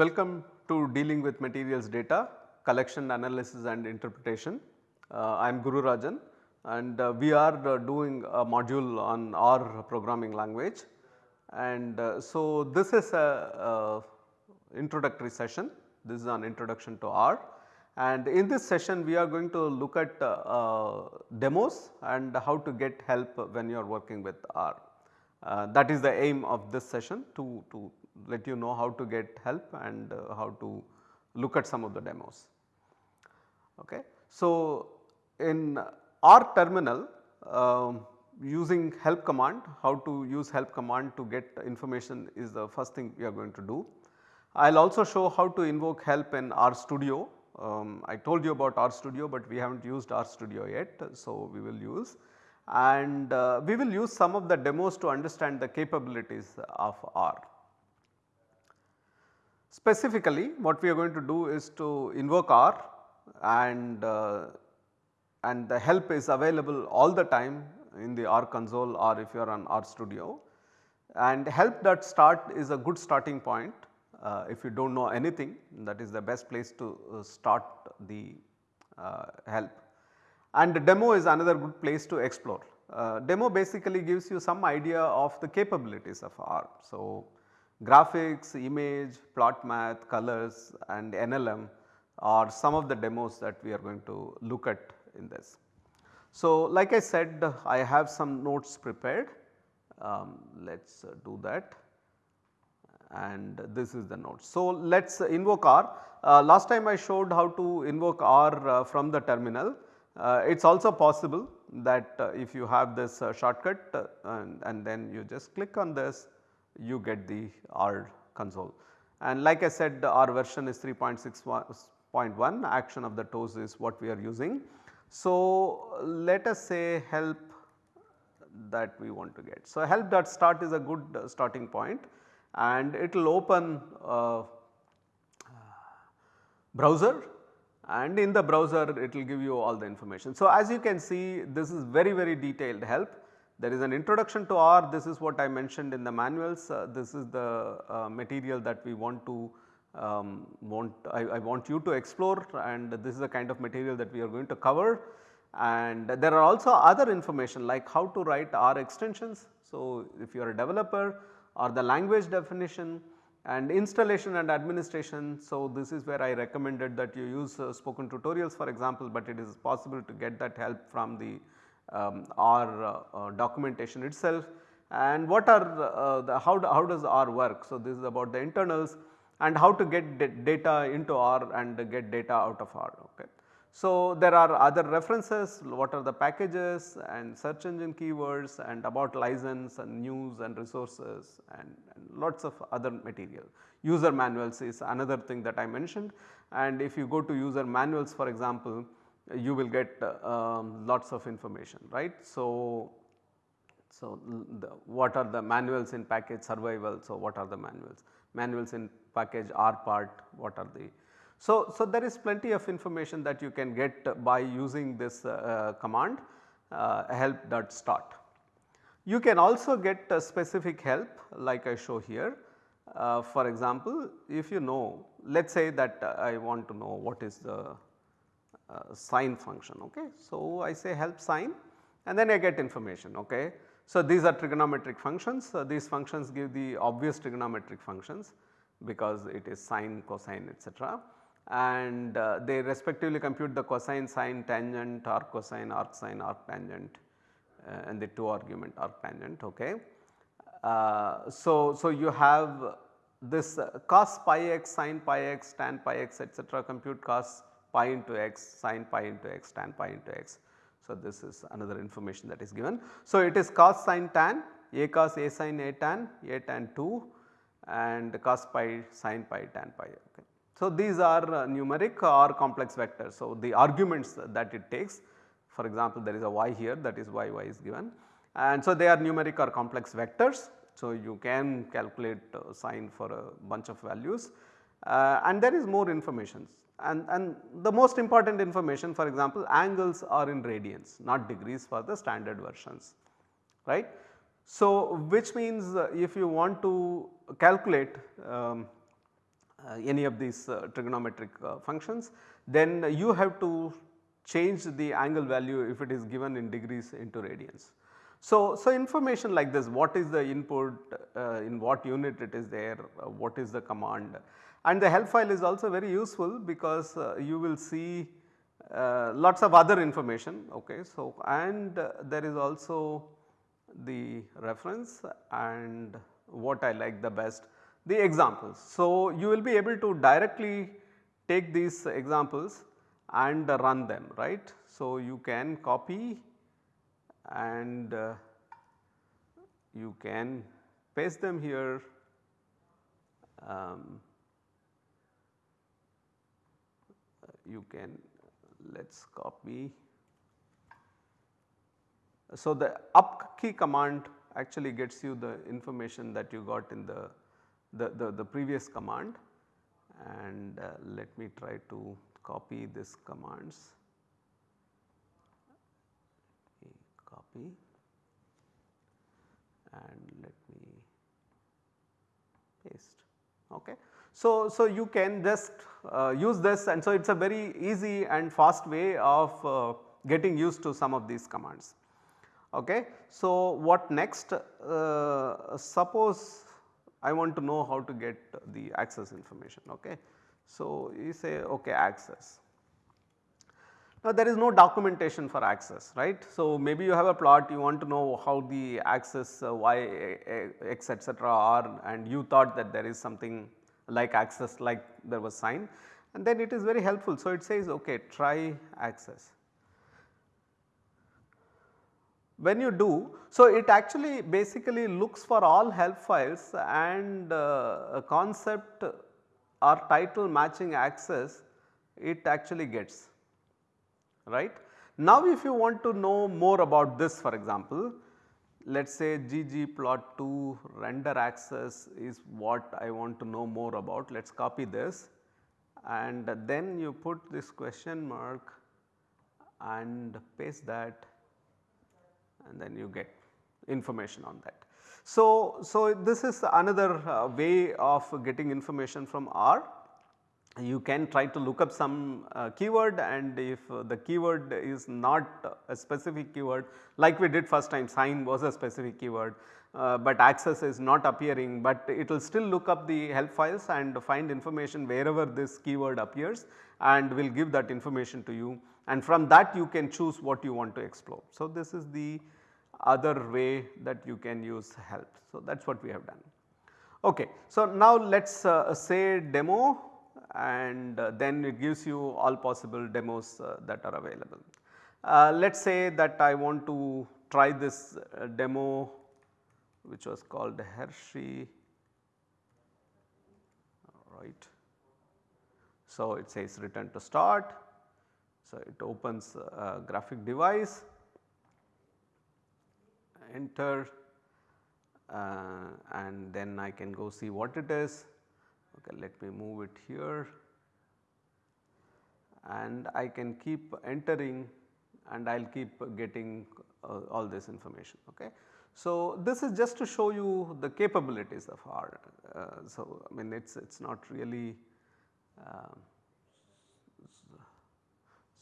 Welcome to dealing with materials data, collection, analysis and interpretation. Uh, I am Gururajan and uh, we are uh, doing a module on R programming language and uh, so this is a, introductory session, this is an introduction to R and in this session we are going to look at uh, uh, demos and how to get help when you are working with R. That is the aim of this session to, to let you know how to get help and uh, how to look at some of the demos. Okay. So, in R terminal um, using help command, how to use help command to get information is the first thing we are going to do. I will also show how to invoke help in R studio. Um, I told you about R studio, but we have not used R studio yet. So, we will use and uh, we will use some of the demos to understand the capabilities of R. Specifically what we are going to do is to invoke R and uh, and the help is available all the time in the R console or if you are on R studio and help.start is a good starting point uh, if you do not know anything that is the best place to uh, start the uh, help and the demo is another good place to explore. Uh, demo basically gives you some idea of the capabilities of R. So, graphics, image, plotmath, colors and NLM are some of the demos that we are going to look at in this. So, like I said I have some notes prepared um, let us uh, do that and this is the note. So, let us invoke R. Uh, last time I showed how to invoke R uh, from the terminal. Uh, it is also possible that uh, if you have this uh, shortcut and, and, then you just click on this you get the R console. And like I said our version is 3.6.1 action of the toes is what we are using. So, let us say help that we want to get. So, help dot start is a good starting point and it will open uh, browser and in the browser it will give you all the information. So, as you can see this is very very detailed help. There is an introduction to R this is what I mentioned in the manuals uh, this is the uh, material that we want to um, want I, I, want you to explore and this is the kind of material that we are going to cover and there are also other information like how to write R extensions. So, if you are a developer or the language definition and installation and administration. So, this is where I recommended that you use uh, spoken tutorials for example, but it is possible to get that help from the um, R uh, uh, documentation itself and what are uh, the how, how does R work. So, this is about the internals and how to get data into R and get data out of R. Okay. So, there are other references what are the packages and search engine keywords and about license and news and resources and, and, lots of other material. User manuals is another thing that I mentioned and if you go to user manuals for example you will get um, lots of information right. So, so the, what are the manuals in package survival. So, what are the manuals? Manuals in package rpart what are the so, so there is plenty of information that you can get by using this uh, command uh, help.start. You can also get specific help like I show here. Uh, for example, if you know let us say that I want to know what is the uh, sine function ok. So, I say help sine and then I get information ok. So, these are trigonometric functions So, these functions give the obvious trigonometric functions because it is sine, cosine etc and uh, they respectively compute the cosine, sine, tangent, arc cosine, arc sine, arc tangent uh, and the two argument arc tangent. Okay. Uh, so, so you have this uh, cos pi x, sin pi x, tan pi x etc. compute cos pi into x, sin pi into x, tan pi into x. So, this is another information that is given. So, it is cos sin tan, a cos a sin a tan, a tan 2 and cos pi sin pi tan pi. Okay. So, these are uh, numeric or complex vectors. So, the arguments that it takes for example, there is a y here that is why y is given and so they are numeric or complex vectors. So, you can calculate uh, sine for a bunch of values uh, and there is more information and, and the most important information for example angles are in radians not degrees for the standard versions right. So, which means uh, if you want to calculate um, uh, any of these uh, trigonometric uh, functions, then you have to change the angle value if it is given in degrees into radians. So, so information like this what is the input, uh, in what unit it is there, uh, what is the command and the help file is also very useful because uh, you will see uh, lots of other information ok. So, and uh, there is also the reference and what I like the best the examples. So, you will be able to directly take these examples and run them right. So, you can copy and uh, you can paste them here um, you can let us copy. So, the up key command actually gets you the information that you got in the, the, the, the previous command and uh, let me try to copy this commands. Copy and let me paste. Okay. So, so you can just uh, use this and so it is a very easy and fast way of uh, getting used to some of these commands. Okay. So, what next? Uh, suppose I want to know how to get the axis information. Okay. So, you say okay axis. Now there is no documentation for axis right. So maybe you have a plot you want to know how the axis uh, y x etc are and you thought that there is something like axis like there was sine and then it is very helpful. So it says okay try axis. When you do, so it actually basically looks for all help files and uh, concept or title matching axis it actually gets right. Now if you want to know more about this for example, let us say ggplot2 render_axes is what I want to know more about. Let us copy this and then you put this question mark and paste that and then you get information on that. So, so this is another uh, way of getting information from R you can try to look up some uh, keyword and if the keyword is not a specific keyword like we did first time sine was a specific keyword, uh, but axis is not appearing but it will still look up the help files and find information wherever this keyword appears and will give that information to you and from that you can choose what you want to explore. So, this is the other way that you can use help. So, that is what we have done. Okay. So, now let us uh, say demo and uh, then it gives you all possible demos uh, that are available. Uh, let us say that I want to try this demo which was called Hershey right. So, it says return to start. So, it opens a graphic device enter uh, and then I can go see what it is okay let me move it here and I can keep entering and I will keep getting uh, all this information okay. So this is just to show you the capabilities of R. Uh, so I mean it is it's not really uh,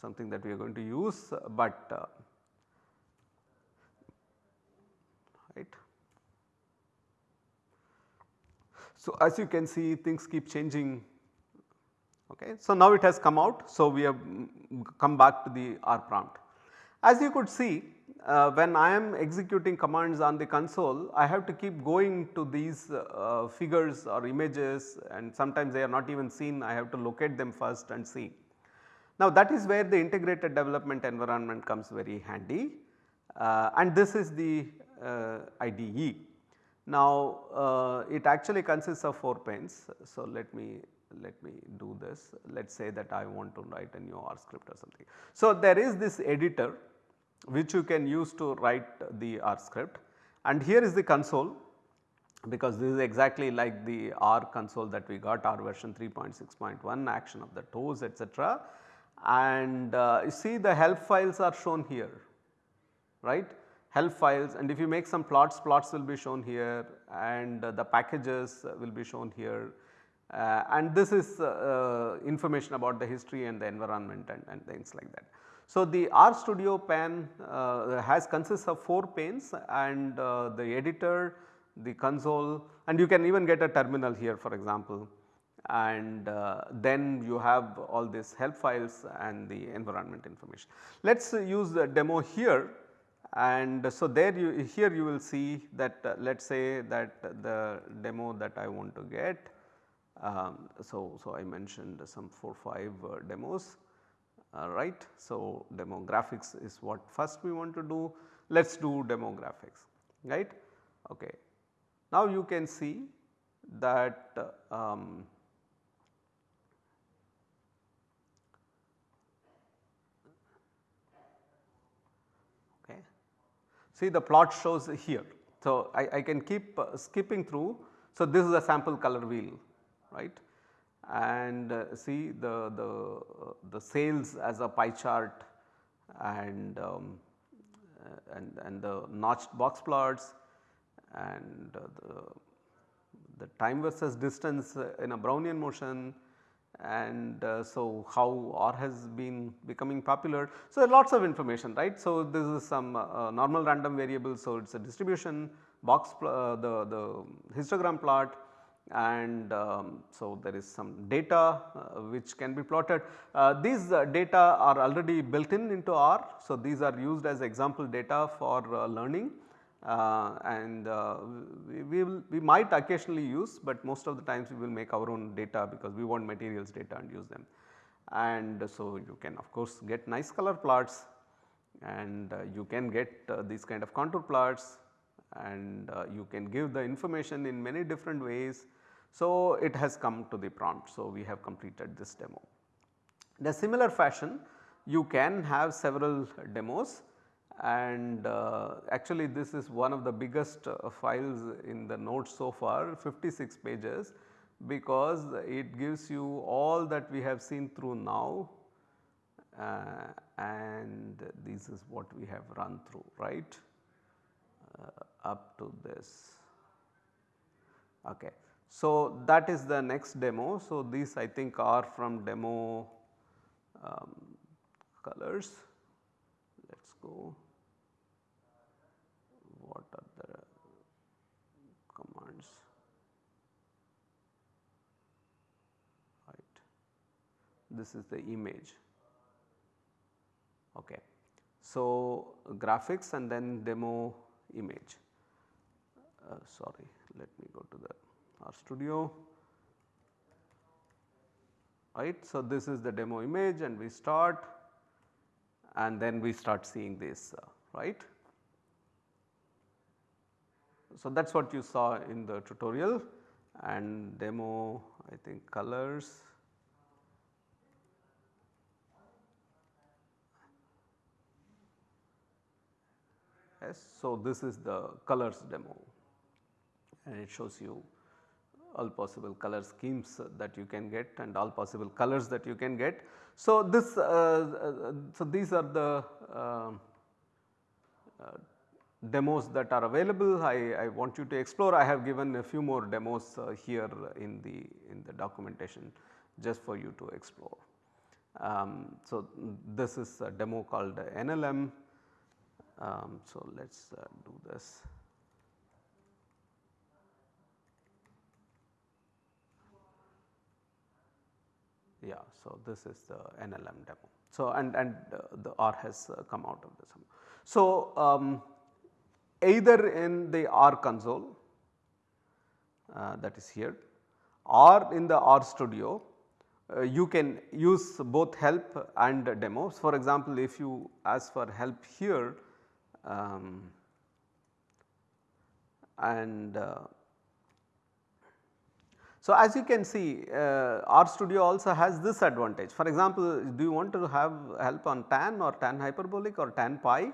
something that we are going to use, but uh, right. So, as you can see things keep changing okay. So, now it has come out. So, we have come back to the R prompt. As you could see uh, when I am executing commands on the console I have to keep going to these uh, figures or images and sometimes they are not even seen I have to locate them first and see. Now that is where the integrated development environment comes very handy uh, and this is the uh, IDE. Now uh, it actually consists of 4 panes. So let me let me do this. Let us say that I want to write a new R script or something. So there is this editor which you can use to write the R script and here is the console because this is exactly like the R console that we got R version 3.6.1 action of the toes etc. And uh, you see the help files are shown here right help files and if you make some plots, plots will be shown here and the packages will be shown here. uh, and this is uh, information about the history and the environment and, and things like that. So, the RStudio pane uh, has consists of 4 panes and uh, the editor, the console and you can even get a terminal here for example and uh, then you have all these help files and the environment information. Let us use the demo here and so there you here you will see that uh, let us say that the demo that I want to get. Um, so, so I mentioned some 4 5 uh, demos uh, right. So, demo graphics is what first we want to do let us do demo graphics right. Okay. Now you can see that uh, um, See the plot shows here. So, I, I can keep uh, skipping through. So, this is a sample color wheel right and uh, see the, the, uh, the sales as a pie chart and, um, uh, and, and the notched box plots and uh, the, the time versus distance in a Brownian motion and uh, so how R has been becoming popular. So, lots of information right. So, this is some uh, normal random variable. So, it is a distribution box uh, the, the histogram plot and um, so there is some data uh, which can be plotted. Uh, these uh, data are already built in into R. So, these are used as example data for learning uh, and uh, we, we, will we might occasionally use, but most of the times we will make our own data because we want materials data and use them. And so, you can of course get nice color plots and uh, you can get uh, these kind of contour plots and uh, you can give the information in many different ways. So, it has come to the prompt. So, we have completed this demo. In a similar fashion you can have several demos and uh, actually this is one of the biggest uh, files in the notes so far 56 pages because it gives you all that we have seen through now uh, and this is what we have run through right uh, up to this. Okay. So, that is the next demo. So, these I think are from demo um, colors let us go. This is the image. Okay. So, graphics and then demo image. Uh, sorry, let me go to the R studio Right. So, this is the demo image and we start and then we start seeing this uh, right. So, that is what you saw in the tutorial and demo I think colors Yes. So, this is the colors demo and it shows you all possible color schemes that you can get and all possible colors that you can get. So, this uh, uh, so these are the uh, uh, demos that are available I, I, want you to explore I have given a few more demos uh, here in the in the documentation just for you to explore. Um, so, this is a demo called NLM um, so, let us uh, do this. Yeah, so this is the NLM demo. So, and, and uh, the R has uh, come out of this. So, um, either in the R console uh, that is here or in the RStudio uh, you can use both help and demos. For example, if you ask for help here um, and uh, so as you can see uh, RStudio also has this advantage for example do you want to have help on tan or tan hyperbolic or tan pi.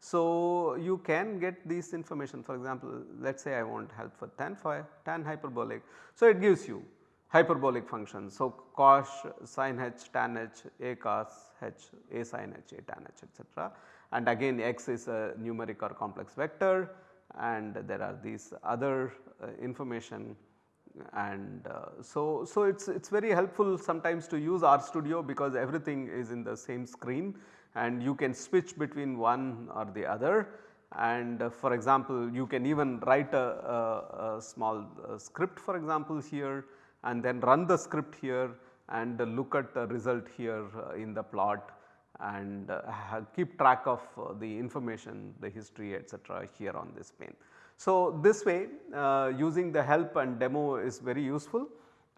So you can get these information. For example let us say I want help for tan phi tan hyperbolic. So it gives you hyperbolic functions. So cos sin h tan h a cos h a sin h a tan h etc and again x is a numeric or complex vector. And there are these other uh, information. And uh, so, so it is it's very helpful sometimes to use RStudio because everything is in the same screen and you can switch between one or the other and uh, for example you can even write a, a, a small uh, script for example here and then run the script here and look at the result here uh, in the plot and uh, keep track of uh, the information the history etc., here on this pane. So, this way uh, using the help and demo is very useful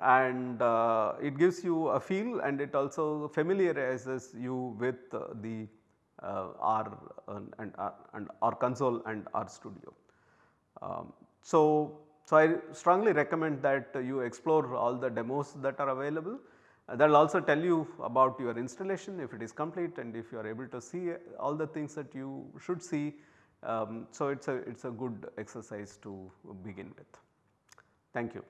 and uh, it gives you a feel and it also familiarizes you with uh, the uh, R and, and, and R console and RStudio. Um, so, so I strongly recommend that you explore all the demos that are available uh, that will also tell you about your installation if it is complete and if you are able to see all the things that you should see. Um, so, it is a it is a good exercise to begin with. Thank you.